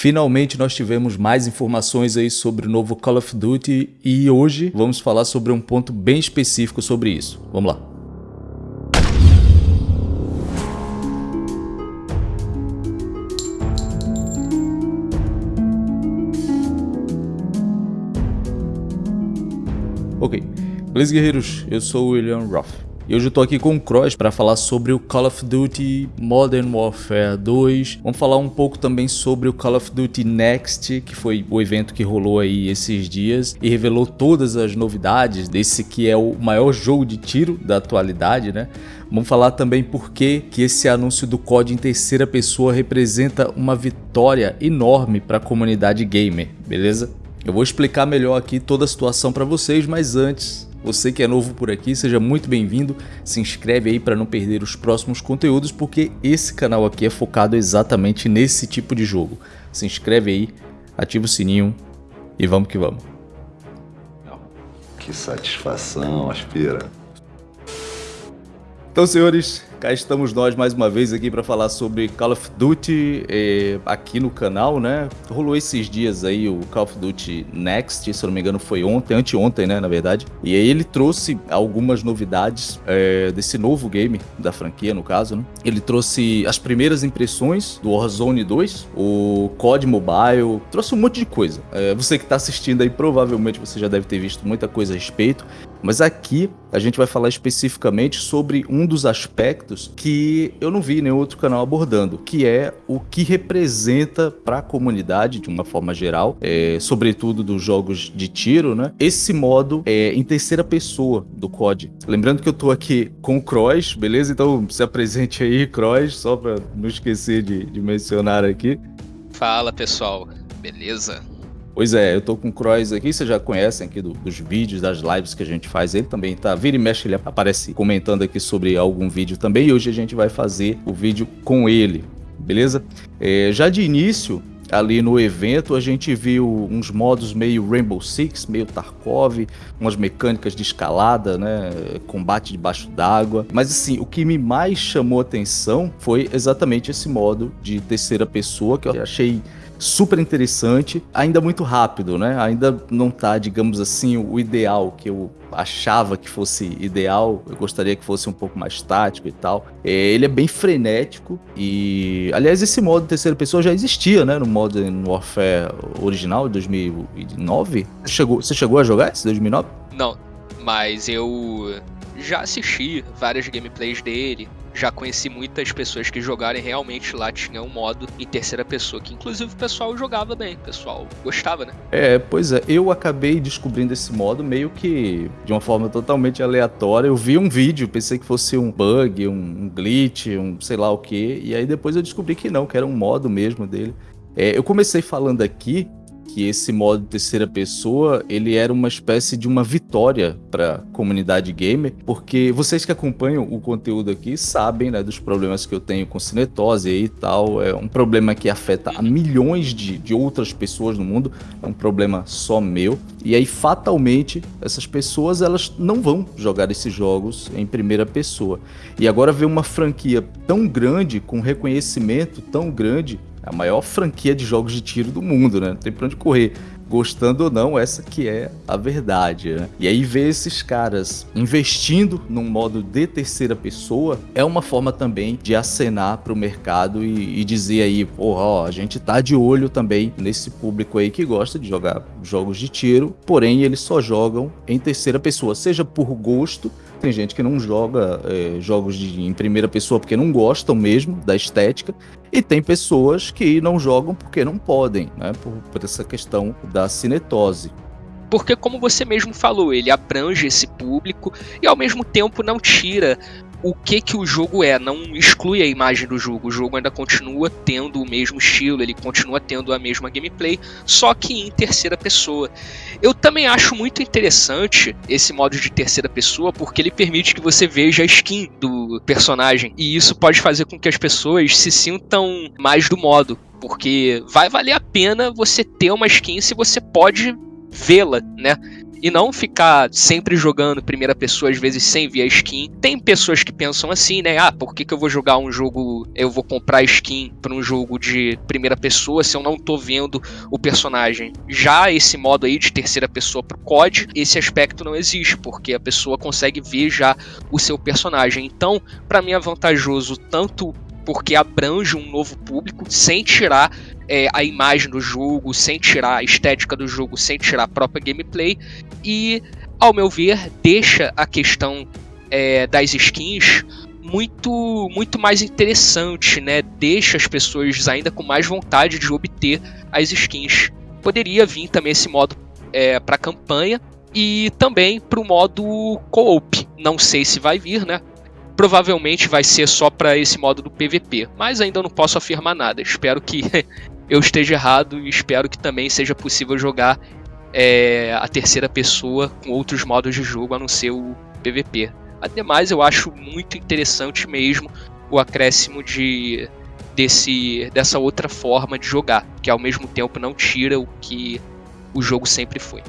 Finalmente nós tivemos mais informações aí sobre o novo Call of Duty e hoje vamos falar sobre um ponto bem específico sobre isso. Vamos lá. Ok, beleza guerreiros, eu sou o William Roth. E hoje eu tô aqui com o Cross para falar sobre o Call of Duty Modern Warfare 2. Vamos falar um pouco também sobre o Call of Duty Next, que foi o evento que rolou aí esses dias e revelou todas as novidades desse que é o maior jogo de tiro da atualidade, né? Vamos falar também por que esse anúncio do COD em terceira pessoa representa uma vitória enorme para a comunidade gamer, beleza? Eu vou explicar melhor aqui toda a situação para vocês, mas antes você que é novo por aqui, seja muito bem-vindo. Se inscreve aí para não perder os próximos conteúdos, porque esse canal aqui é focado exatamente nesse tipo de jogo. Se inscreve aí, ativa o sininho e vamos que vamos. Que satisfação, Aspira. Então, senhores, Cá estamos nós mais uma vez aqui para falar sobre Call of Duty eh, aqui no canal, né? Rolou esses dias aí o Call of Duty Next, se eu não me engano foi ontem, anteontem, né, na verdade. E aí ele trouxe algumas novidades eh, desse novo game, da franquia no caso, né? Ele trouxe as primeiras impressões do Warzone 2, o COD Mobile, trouxe um monte de coisa. Eh, você que está assistindo aí, provavelmente você já deve ter visto muita coisa a respeito. Mas aqui a gente vai falar especificamente sobre um dos aspectos que eu não vi nenhum outro canal abordando, que é o que representa para a comunidade de uma forma geral, é, sobretudo dos jogos de tiro, né? Esse modo é, em terceira pessoa do COD. Lembrando que eu tô aqui com o Cross, beleza? Então se apresente aí, Cross, só para não esquecer de, de mencionar aqui. Fala pessoal, beleza? Pois é, eu tô com o Croix aqui, vocês já conhecem aqui do, dos vídeos, das lives que a gente faz. Ele também tá, vira e mexe, ele aparece comentando aqui sobre algum vídeo também. E hoje a gente vai fazer o vídeo com ele, beleza? É, já de início, ali no evento, a gente viu uns modos meio Rainbow Six, meio Tarkov, umas mecânicas de escalada, né, combate debaixo d'água. Mas assim, o que me mais chamou atenção foi exatamente esse modo de terceira pessoa que eu achei super interessante, ainda muito rápido, né? Ainda não tá, digamos assim, o ideal que eu achava que fosse ideal, eu gostaria que fosse um pouco mais tático e tal. É, ele é bem frenético e, aliás, esse modo terceira pessoa já existia, né, no modo Warfare original de 2009. Você chegou, você chegou a jogar esse 2009? Não, mas eu já assisti várias gameplays dele, já conheci muitas pessoas que jogaram e realmente lá tinha um modo em terceira pessoa, que inclusive o pessoal jogava bem, o pessoal gostava, né? É, pois é, eu acabei descobrindo esse modo meio que de uma forma totalmente aleatória. Eu vi um vídeo, pensei que fosse um bug, um glitch, um sei lá o que, e aí depois eu descobri que não, que era um modo mesmo dele. É, eu comecei falando aqui que esse modo terceira pessoa ele era uma espécie de uma vitória para a comunidade gamer, porque vocês que acompanham o conteúdo aqui sabem né, dos problemas que eu tenho com cinetose e tal. É um problema que afeta a milhões de, de outras pessoas no mundo, é um problema só meu. E aí, fatalmente, essas pessoas elas não vão jogar esses jogos em primeira pessoa. E agora ver uma franquia tão grande, com reconhecimento tão grande, a maior franquia de jogos de tiro do mundo, né? Não tem pra onde correr. Gostando ou não, essa que é a verdade, né? E aí ver esses caras investindo num modo de terceira pessoa é uma forma também de acenar para o mercado e, e, dizer aí, porra, ó, a gente tá de olho também nesse público aí que gosta de jogar jogos de tiro, porém eles só jogam em terceira pessoa, seja por gosto tem gente que não joga é, jogos de, em primeira pessoa porque não gostam mesmo da estética. E tem pessoas que não jogam porque não podem, né? Por, por essa questão da cinetose. Porque, como você mesmo falou, ele abrange esse público e ao mesmo tempo não tira o que que o jogo é, não exclui a imagem do jogo. O jogo ainda continua tendo o mesmo estilo, ele continua tendo a mesma gameplay, só que em terceira pessoa. Eu também acho muito interessante esse modo de terceira pessoa porque ele permite que você veja a skin do personagem e isso pode fazer com que as pessoas se sintam mais do modo, porque vai valer a pena você ter uma skin se você pode vê-la, né? E não ficar sempre jogando primeira pessoa, às vezes sem ver a skin. Tem pessoas que pensam assim, né? Ah, por que, que eu vou jogar um jogo, eu vou comprar skin para um jogo de primeira pessoa se eu não tô vendo o personagem? Já esse modo aí de terceira pessoa pro COD, esse aspecto não existe, porque a pessoa consegue ver já o seu personagem. Então, para mim é vantajoso tanto porque abrange um novo público sem tirar é, a imagem do jogo, sem tirar a estética do jogo, sem tirar a própria gameplay e, ao meu ver, deixa a questão é, das skins muito muito mais interessante, né? Deixa as pessoas ainda com mais vontade de obter as skins. Poderia vir também esse modo é, para campanha e também para o modo co-op. Não sei se vai vir, né? Provavelmente vai ser só para esse modo do PVP, mas ainda não posso afirmar nada. Espero que eu esteja errado e espero que também seja possível jogar é, a terceira pessoa com outros modos de jogo a não ser o PVP. Ademais, eu acho muito interessante mesmo o acréscimo de desse dessa outra forma de jogar, que ao mesmo tempo não tira o que o jogo sempre foi.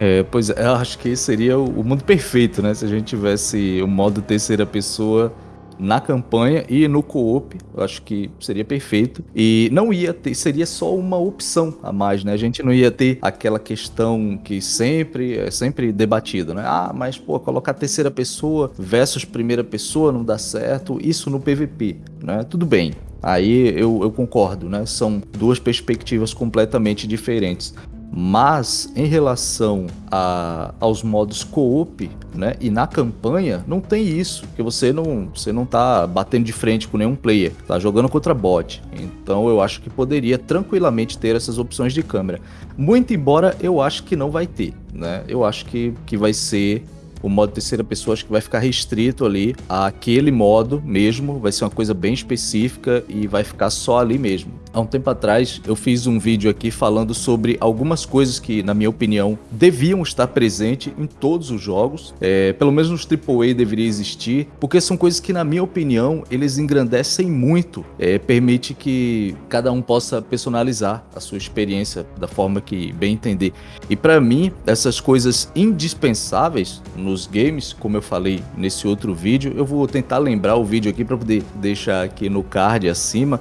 É, pois é, eu acho que seria o mundo perfeito, né? Se a gente tivesse o modo terceira pessoa na campanha e no co-op, eu acho que seria perfeito. E não ia ter, seria só uma opção a mais, né? A gente não ia ter aquela questão que sempre é sempre debatida, né? Ah, mas pô, colocar terceira pessoa versus primeira pessoa não dá certo, isso no PVP, né? Tudo bem. Aí eu, eu concordo, né? São duas perspectivas completamente diferentes. Mas em relação a, aos modos co-op, né, e na campanha não tem isso, porque você não, você não tá batendo de frente com nenhum player, tá jogando contra bot. Então eu acho que poderia tranquilamente ter essas opções de câmera. Muito embora eu acho que não vai ter, né? Eu acho que, que vai ser o modo terceira pessoa acho que vai ficar restrito ali àquele modo mesmo, vai ser uma coisa bem específica e vai ficar só ali mesmo. Há um tempo atrás eu fiz um vídeo aqui falando sobre algumas coisas que, na minha opinião, deviam estar presentes em todos os jogos, é, pelo menos nos AAA deveria existir, porque são coisas que, na minha opinião, eles engrandecem muito, é, permite que cada um possa personalizar a sua experiência da forma que bem entender. E para mim, essas coisas indispensáveis nos games, como eu falei nesse outro vídeo, eu vou tentar lembrar o vídeo aqui para poder deixar aqui no card acima.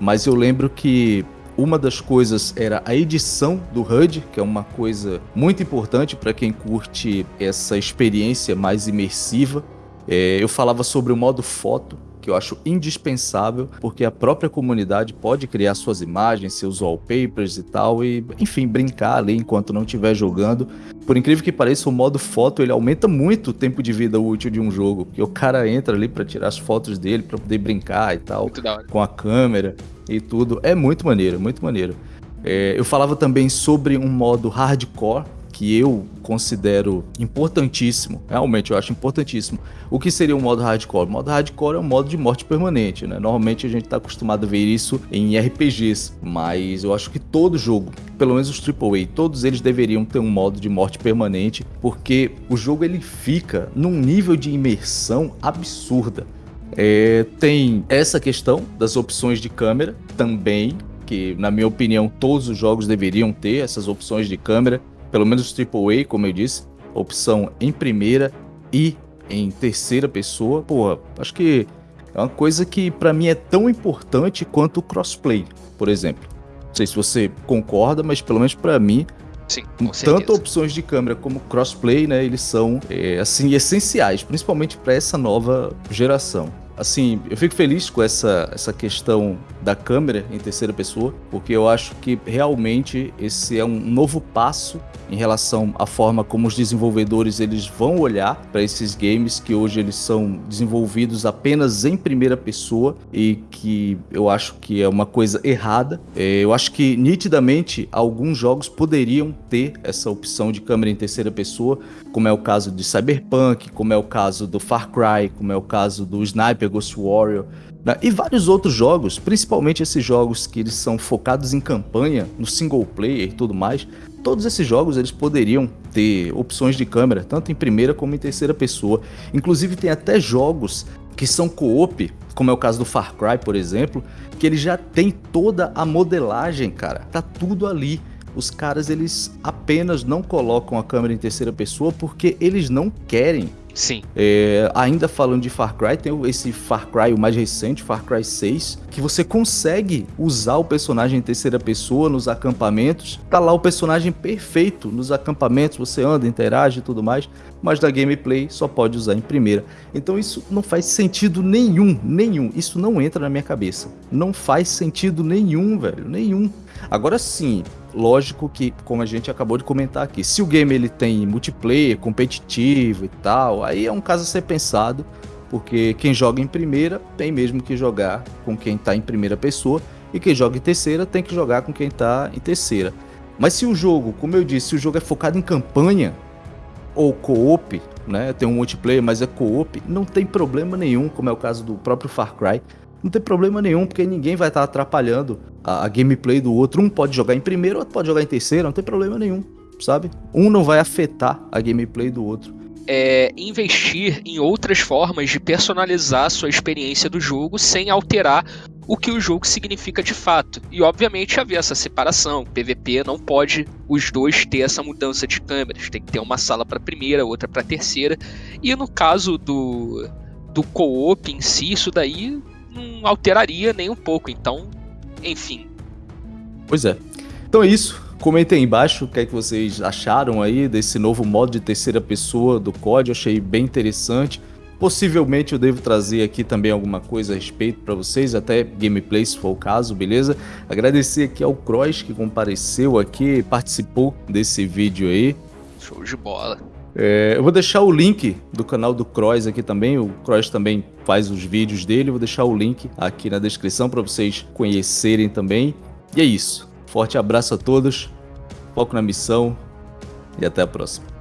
Mas eu lembro que uma das coisas era a edição do HUD, que é uma coisa muito importante para quem curte essa experiência mais imersiva. É, eu falava sobre o modo foto, que eu acho indispensável, porque a própria comunidade pode criar suas imagens, seus wallpapers e tal, e enfim, brincar ali enquanto não estiver jogando. Por incrível que pareça, o modo foto ele aumenta muito o tempo de vida útil de um jogo, porque o cara entra ali para tirar as fotos dele, para poder brincar e tal, com a câmera e tudo. É muito maneiro, muito maneiro. É, eu falava também sobre um modo hardcore, que eu considero importantíssimo, realmente eu acho importantíssimo. O que seria o modo hardcore? O modo hardcore é um modo de morte permanente, né? Normalmente a gente está acostumado a ver isso em RPGs, mas eu acho que todo jogo, pelo menos os AAA, todos eles deveriam ter um modo de morte permanente, porque o jogo ele fica num nível de imersão absurda. É, tem essa questão das opções de câmera também, que na minha opinião todos os jogos deveriam ter essas opções de câmera pelo menos AAA, como eu disse, opção em primeira e em terceira pessoa, porra, acho que é uma coisa que para mim é tão importante quanto o crossplay, por exemplo. Não sei se você concorda, mas pelo menos para mim, Sim, tanto opções de câmera como crossplay, né, eles são é, assim essenciais, principalmente para essa nova geração assim, eu fico feliz com essa, essa questão da câmera em terceira pessoa, porque eu acho que realmente esse é um novo passo em relação à forma como os desenvolvedores eles vão olhar para esses games que hoje eles são desenvolvidos apenas em primeira pessoa e que eu acho que é uma coisa errada. É, eu acho que nitidamente alguns jogos poderiam ter essa opção de câmera em terceira pessoa, como é o caso de Cyberpunk, como é o caso do Far Cry, como é o caso do Sniper Ghost Warrior, né? e vários outros jogos, principalmente esses jogos que eles são focados em campanha, no single player e tudo mais, todos esses jogos eles poderiam ter opções de câmera, tanto em primeira como em terceira pessoa. Inclusive tem até jogos que são co-op, como é o caso do Far Cry, por exemplo, que ele já tem toda a modelagem, cara. Tá tudo ali os caras eles apenas não colocam a câmera em terceira pessoa porque eles não querem. Sim. É, ainda falando de Far Cry, tem esse Far Cry, o mais recente, Far Cry 6, que você consegue usar o personagem em terceira pessoa nos acampamentos. Tá lá o personagem perfeito nos acampamentos, você anda, interage e tudo mais, mas da gameplay só pode usar em primeira. Então isso não faz sentido nenhum, nenhum. Isso não entra na minha cabeça. Não faz sentido nenhum, velho, nenhum. Agora sim, lógico que, como a gente acabou de comentar aqui, se o game ele tem multiplayer, competitivo e tal, aí é um caso a ser pensado, porque quem joga em primeira tem mesmo que jogar com quem está em primeira pessoa, e quem joga em terceira tem que jogar com quem está em terceira. Mas se o jogo, como eu disse, se o jogo é focado em campanha ou co-op, né, tem um multiplayer, mas é co-op, não tem problema nenhum, como é o caso do próprio Far Cry, não tem problema nenhum, porque ninguém vai estar atrapalhando a, a, gameplay do outro. Um pode jogar em primeiro, outro pode jogar em terceiro, não tem problema nenhum, sabe? Um não vai afetar a gameplay do outro. É investir em outras formas de personalizar a sua experiência do jogo sem alterar o que o jogo significa de fato. E obviamente haver essa separação. PVP não pode os dois ter essa mudança de câmeras. Tem que ter uma sala para primeira, outra para terceira. E no caso do do co-op em si, isso daí não alteraria nem um pouco. Então, enfim. Pois é. Então é isso. Comentem aí embaixo o que é que vocês acharam aí desse novo modo de terceira pessoa do COD. Eu achei bem interessante. Possivelmente eu devo trazer aqui também alguma coisa a respeito para vocês, até gameplay se for o caso, beleza? Agradecer aqui ao Cross que compareceu aqui, participou desse vídeo aí. Show de bola. É, eu vou deixar o link do canal do Cross aqui também. O Cross também faz os vídeos dele. Eu vou deixar o link aqui na descrição para vocês conhecerem também. E é isso. Forte abraço a todos. Foco na missão e até a próxima.